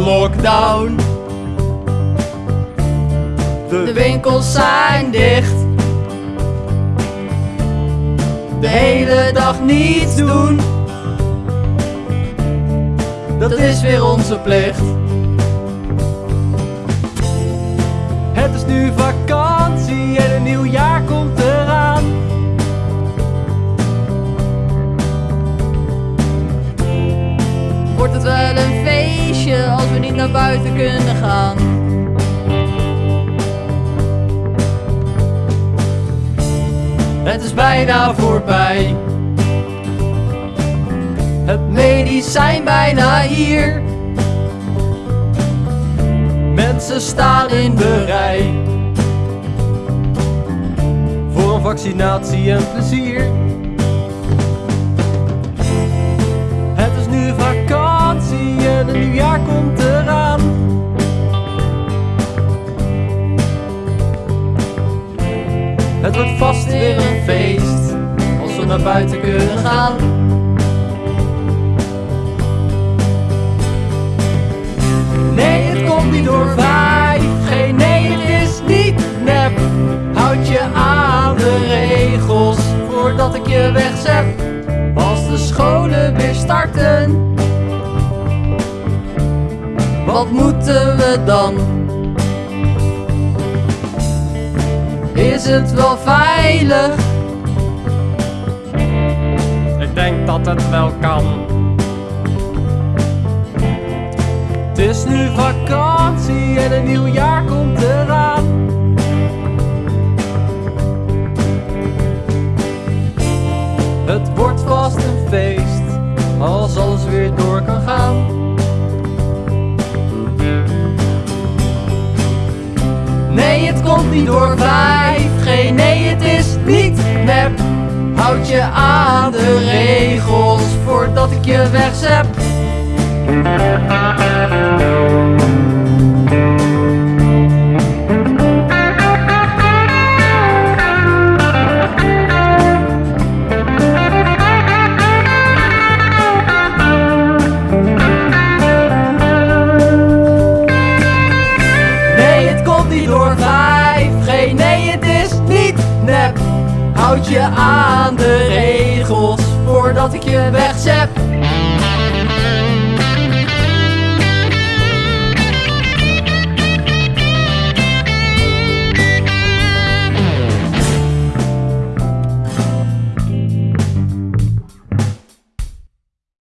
lockdown. De winkels zijn dicht. De hele dag niets doen. Dat is weer onze plicht. Het is nu vakantie en een nieuw jaar komt eraan. Wordt het wel een naar buiten kunnen gaan? Het is bijna voorbij. Het medicijn bijna hier. Mensen staan in de rij. Voor een vaccinatie en plezier. Het is nu vakantie Het wordt vast weer een feest als we naar buiten kunnen gaan. Nee, het komt niet door 5G. Nee, het is niet nep. Houd je aan de regels voordat ik je wegzet. Als de scholen weer starten, wat moeten we dan? Is het wel veilig? Ik denk dat het wel kan. Het is nu vakantie en een nieuw jaar komt eraan. Het wordt vast een feest als alles weer door kan gaan. Nee, het komt niet door 5G. Nee, het is niet nep. Houd je aan de regels voordat ik je wegzep. Nee, het komt niet door nep. Houd je aan de regels voordat ik je wegzep.